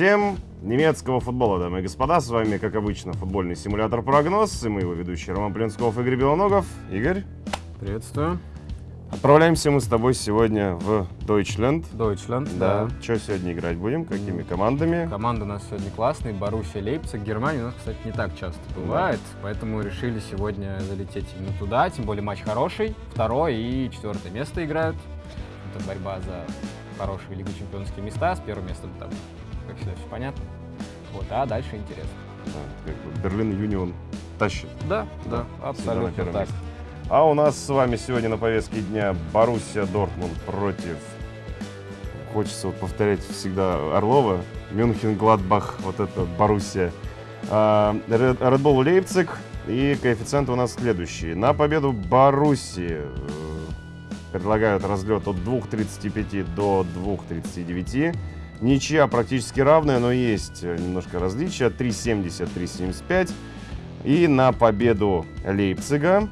Всем немецкого футбола, дамы и господа. С вами, как обычно, футбольный симулятор «Прогноз». И мы его ведущие Роман Плинсков и Игорь Белоногов. Игорь. Приветствую. Отправляемся мы с тобой сегодня в Deutschland. Deutschland, Да. да. Что сегодня играть будем? Какими командами? Команда у нас сегодня классная, Боруссия Лейпциг. Германия у нас, кстати, не так часто бывает, поэтому решили сегодня залететь именно туда, тем более матч хороший. Второе и четвертое место играют. Это борьба за хорошие Лигу чемпионские места. С первым местом там, как всегда, все понятно. Вот, а дальше интересно. Да, как бы Берлин Юнион тащит. Да, Да, абсолютно так. месте. А у нас с вами сегодня на повестке дня Боруссия Дортмунд против... Хочется вот повторять всегда Орлова. Мюнхен, Гладбах, вот это Боруссия. А, Red Red Bull Лейпциг. И коэффициенты у нас следующие. На победу Боруссии э, предлагают разлет от 2.35 до 2.39. Ничья практически равная, но есть э, немножко различия. 3.70, 3.75. И на победу Лейпцига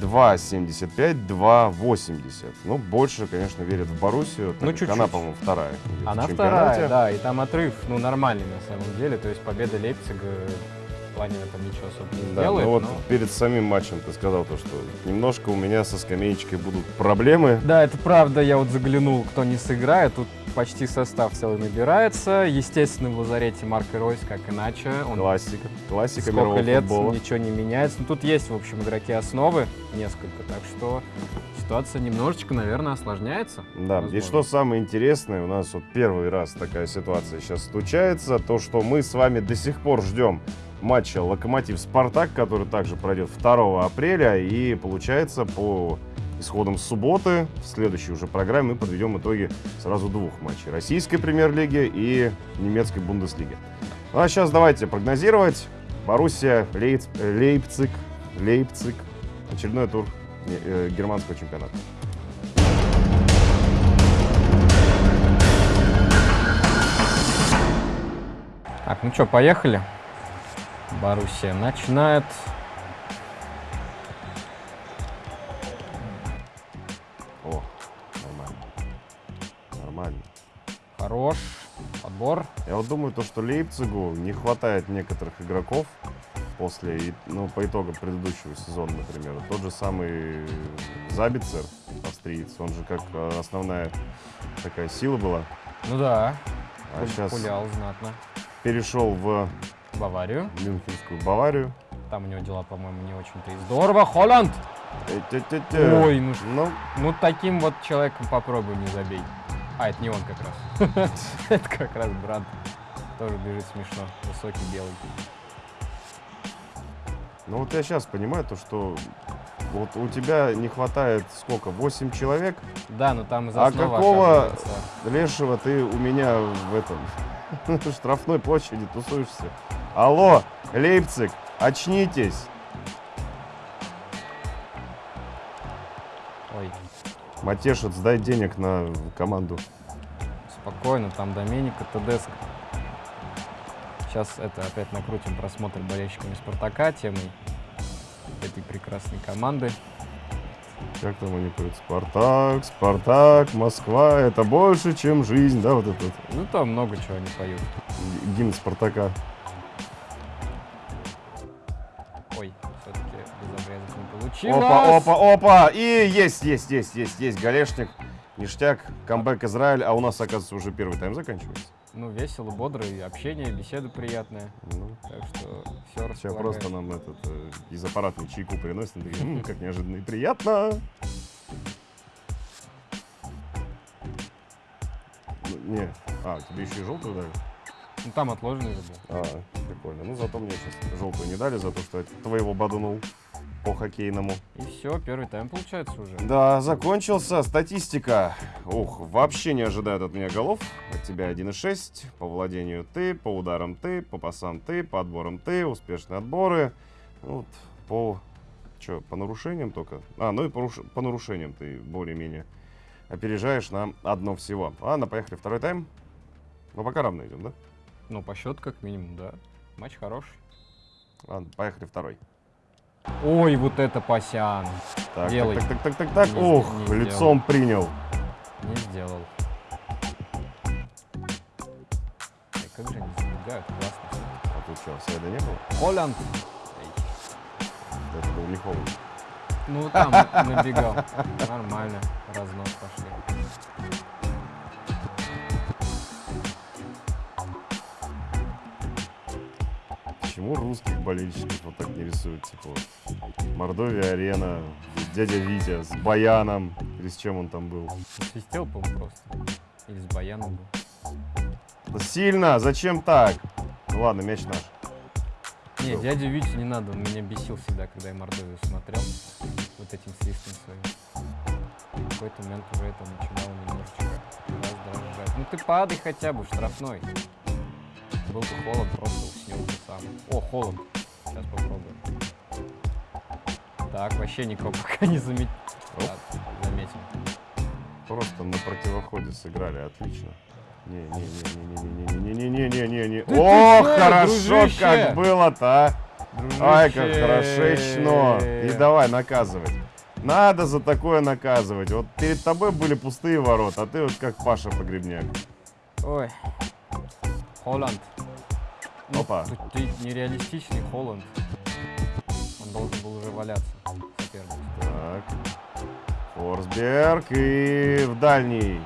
2.75, 2.80. Ну, больше, конечно, верят в Боруссию. Ну, как чуть-чуть. Она, по-моему, вторая. Она вторая, да, и там отрыв, ну, нормальный на самом деле. То есть победа Лейпцига плане там ничего особо не Да, сделает. ну вот но- перед самим матчем ты сказал то, что немножко у меня со скамеечкой будут проблемы. Да, это правда, я вот заглянул, кто не сыграет, тут почти состав целый набирается. Естественно, в лазарете Марк Ройс, как иначе. Он Классика. Классика сколько мирового лет, футбола. ничего не меняется. Ну, тут есть, в общем, игроки основы, несколько, так что ситуация немножечко, наверное, осложняется. Да, и возможно. что самое интересное, у нас вот первый раз такая ситуация сейчас случается, то, что мы с вами до сих пор ждем матча Локомотив-Спартак, который также пройдет 2 апреля, и получается по исходам субботы в следующей уже программе мы подведем итоги сразу двух матчей. Российской премьер-лиги и немецкой Бундеслиги. Ну а сейчас давайте прогнозировать. Боруссия, Лейц- Лейпциг, Лейпциг, очередной тур э, германского чемпионата. Так, ну что, поехали. Боруссия начинает. О, нормально. Нормально. Хорош. Подбор. Я вот думаю, то, что Лейпцигу не хватает некоторых игроков после, ну, по итогам предыдущего сезона, например. Тот же самый Забицер, австриец, он же как э, основная такая сила была, Ну да, а сейчас пулял знатно. перешел в Баварию. Мюнхенскую Баварию. Там у него дела, по-моему, не очень-то и здорово. Холланд! Ой, ну Ну, Ну, таким вот человеком попробуй не забей. А, это не он как раз. Это как раз Бранд. Тоже бежит смешно. Высокий, белый. ну вот я сейчас понимаю то, что вот у тебя не хватает сколько, 8 человек, Да, но там из А какого- оказывается. Лешего, ты у меня в этом штрафной площади тусуешься. Алло, Лейпциг, очнитесь. Ой, Матешец, дай денег на команду. спокойно, там Доменика, Тедеско. Сейчас это опять накрутим просмотр болельщиками Спартака темой этой прекрасной команды. Как там они поют? Спартак, Спартак, Москва, это больше, чем жизнь, да, вот этот Ну, там много чего они поют. гимн Спартака. Опа, опа, опа, и есть, есть, есть, есть, есть, Галешник, ништяк, камбэк Израиль, а у нас, оказывается, уже первый тайм заканчивается. Ну, весело, бодро, и общение, беседа приятная. Ну, Так что все Сейчас просто нам этот э, из аппаратной чайку приносят, и такие, «М, как неожиданно и приятно. Ну, Не, а, тебе еще и желтую дали? Ну, там отложенный же был. А, прикольно. Ну, зато мне сейчас желтую не дали, за то, что я твоего бадунул по хоккейному. И все, первый тайм получается уже. Да, закончился. Статистика. Ух, вообще не ожидают от меня голов. От тебя 1,6. По владению ты, по ударам ты, по пасам ты, по отборам ты, успешные отборы. Ну Вот, по... Что, по нарушениям только? А, ну и по, по нарушениям ты более-менее опережаешь на одно всего. Ладно, поехали второй тайм. Ну, пока равно идем, да? Ну, по счету как минимум, да. Матч хороший. Ладно, поехали второй. Ой, вот это Пасян. Так, Делай. так, так, так, так, так. Ух, сде- не лицом принял. Не сделал. Ой, как же играют, классно. А тут что, сайда не было? Холланд. Это был не Холланд. Ну, там набегал. Нормально. Разнос пошли. Почему русских болельщиков вот так не рисуют? Типа вот Мордовия арена, дядя Витя с Баяном. Или с чем он там был? Свистел, по-моему, просто. Или с баяном был. Сильно! Зачем так? Ну ладно, мяч наш. Не, Был. дядю Витю не надо, он меня бесил всегда, когда я Мордовию смотрел. Вот этим свистом своим. В какой-то момент уже это начинало немножечко раздражать. Ну ты падай хотя бы в штрафной. Был бы Холланд, просто сам. О, Холланд. Сейчас попробуем. Так, вообще никого пока не заметил. Оп. заметим. Просто на противоходе сыграли, отлично. Не-не-не-не-не-не-не-не-не-не-не. Да О, хорошо, дружище? как было-то, а! Ай, как хорошечно. И давай наказывать. Надо за такое наказывать. Вот перед тобой были пустые ворота, а ты вот как Паша Погребняк. Ой. Холланд. Опа. Ты, ты нереалистичный Холланд. Он должен был уже валяться. Соперник. Так. Форсберг и в дальний.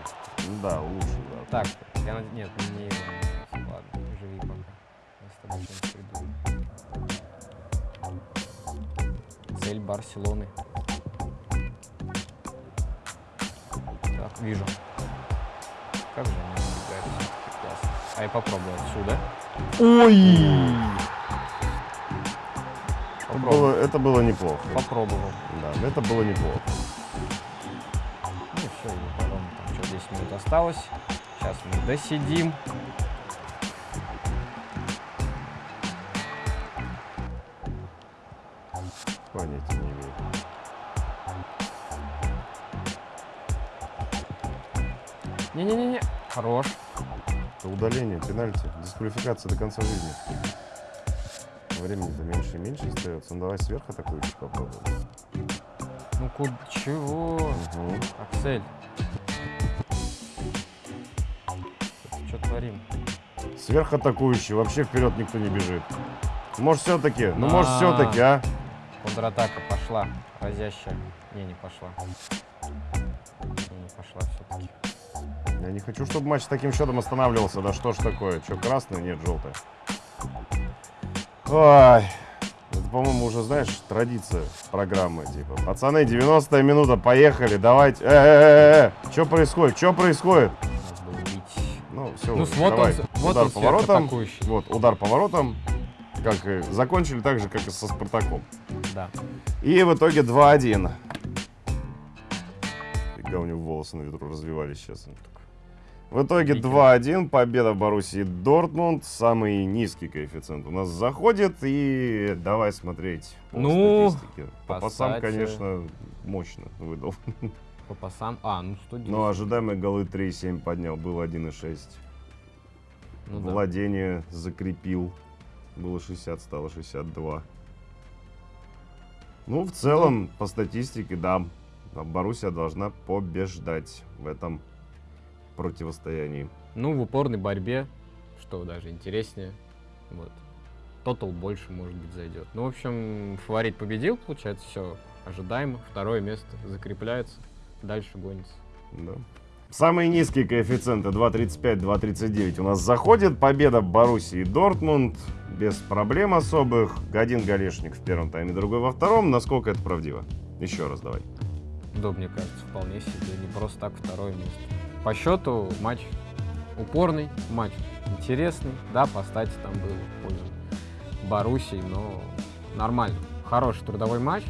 Ну Да, лучше, да. Так, я над- Нет, не... Ладно, живи пока. Я с тобой придумаю. Цель Барселоны. Так, вижу. Как же они убегают классно. А я попробую отсюда. Ой! Это Попробую. было, это было неплохо. Попробовал. Да, это было неплохо. Ну все, потом там что, 10 минут осталось. Сейчас мы досидим. Понятия не имею. Не-не-не-не. Хорош. Это удаление, пенальти, дисквалификация до конца жизни. Времени-то меньше и меньше остается. Ну давай сверху такую чуть попробуем. Ну куда? Чего? Мгм. Аксель. Что творим? Сверхатакующий, вообще вперед никто не бежит. Может все-таки, ну может А. все-таки, а? Контратака пошла. Разящая. Не, не пошла. Не хочу, чтобы матч таким счетом останавливался. Да что ж такое? Че, красный? Нет, желтый. Ой. Это, по-моему, уже, знаешь, традиция программы. Типа, пацаны, 90 минута, поехали, давайте. Э-э-э, что происходит? Что происходит? Было бить. Ну, все, Ну, вот давай. он, вот удар он по воротам. сверхатакующий. Вот, удар по воротам. Как и закончили так же, как и со Спартаком. Да. И в итоге 2-1. Фига у него волосы на ветру развивались сейчас. В итоге Викинг. 2-1, победа Боруссии Дортмунд, самый низкий коэффициент у нас заходит, и давай смотреть по Ну, статистике. По пасам, конечно, мощно выдал. По пасам. А, ну 110. Но ожидаемые голы 3,7 поднял, был 1,6. Ну да. Владение закрепил, было 60, стало 62. Ну, в целом, по статистике, да, Боруссия должна побеждать в этом противостоянии. Ну, в упорной борьбе, что даже интереснее. Вот. Тотал больше, может быть, зайдет. Ну, в общем, фаворит победил, получается, все ожидаемо. Второе место закрепляется, дальше гонится. Да. Самые низкие коэффициенты 2.35, 2.39 у нас заходит. Победа Боруссии Дортмунд без проблем особых. Один голешник в первом тайме, другой во втором. Насколько это правдиво? Еще раз давай. Да, мне кажется, вполне себе. Не просто так второе место. По счету матч упорный, матч интересный. Да, по стати там был в пользу Боруссии, но нормально. Хороший трудовой матч.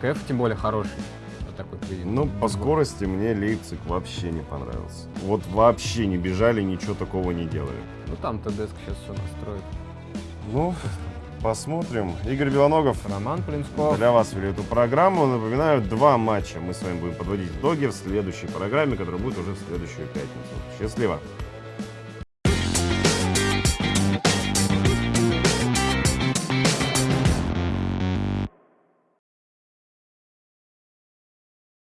КФ тем более хороший. Вот такой поединок. Ну, по скорости мне Лейпциг вообще не понравился. Вот вообще не бежали, ничего такого не делали. Ну там ТДСК сейчас все настроит. Ну, посмотрим. Игорь Белоногов Роман Плинсков. для вас вели эту программу. Напоминаю, два матча мы с вами будем подводить итоги в следующей программе, которая будет уже в следующую пятницу. Счастливо!